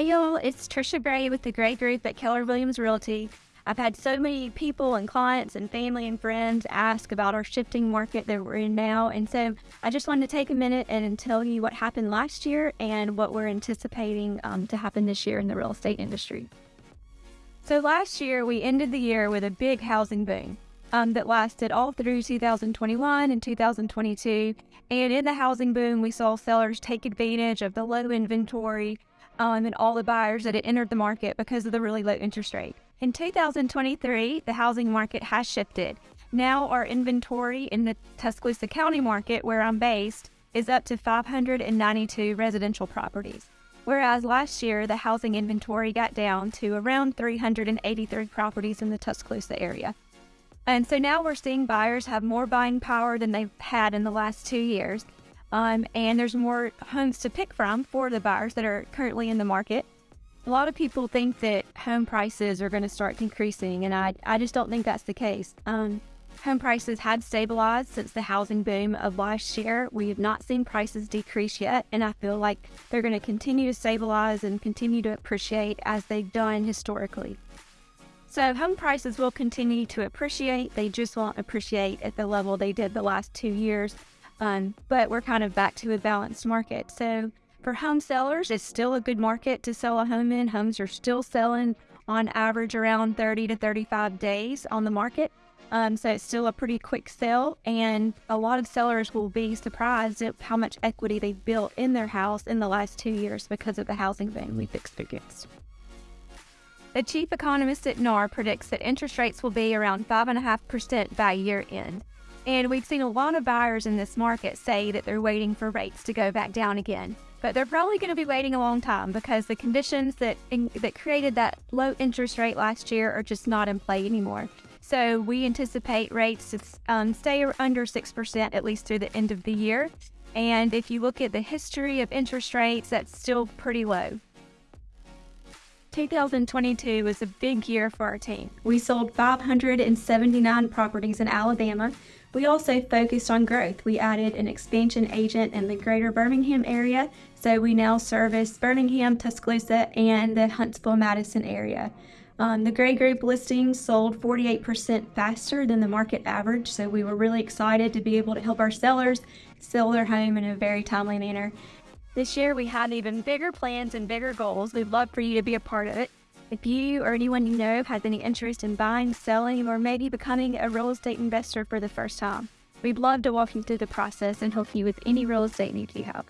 Hey y'all, it's Trisha Gray with the Gray Group at Keller Williams Realty. I've had so many people and clients and family and friends ask about our shifting market that we're in now. And so I just wanted to take a minute and tell you what happened last year and what we're anticipating um, to happen this year in the real estate industry. So last year, we ended the year with a big housing boom. Um, that lasted all through 2021 and 2022. And in the housing boom, we saw sellers take advantage of the low inventory um, and all the buyers that had entered the market because of the really low interest rate. In 2023, the housing market has shifted. Now our inventory in the Tuscaloosa County market, where I'm based, is up to 592 residential properties. Whereas last year, the housing inventory got down to around 383 properties in the Tuscaloosa area. And so now we're seeing buyers have more buying power than they've had in the last two years. Um, and there's more homes to pick from for the buyers that are currently in the market. A lot of people think that home prices are going to start decreasing, and I, I just don't think that's the case. Um, home prices had stabilized since the housing boom of last year. We have not seen prices decrease yet, and I feel like they're going to continue to stabilize and continue to appreciate as they've done historically. So, home prices will continue to appreciate, they just won't appreciate at the level they did the last two years um, but we're kind of back to a balanced market. So for home sellers, it's still a good market to sell a home in. Homes are still selling on average around 30 to 35 days on the market. Um, so it's still a pretty quick sale, and a lot of sellers will be surprised at how much equity they've built in their house in the last two years because of the housing boom we've experienced. The chief economist at NAR predicts that interest rates will be around 5.5% by year end. And we've seen a lot of buyers in this market say that they're waiting for rates to go back down again. But they're probably going to be waiting a long time because the conditions that in, that created that low interest rate last year are just not in play anymore. So we anticipate rates to um, stay under 6% at least through the end of the year. And if you look at the history of interest rates, that's still pretty low. 2022 was a big year for our team. We sold 579 properties in Alabama. We also focused on growth. We added an expansion agent in the greater Birmingham area, so we now service Birmingham, Tuscaloosa, and the Huntsville Madison area. Um, the Gray Group listing sold 48% faster than the market average, so we were really excited to be able to help our sellers sell their home in a very timely manner. This year, we had even bigger plans and bigger goals. We'd love for you to be a part of it. If you or anyone you know has any interest in buying, selling, or maybe becoming a real estate investor for the first time, we'd love to walk you through the process and help you with any real estate needs you have.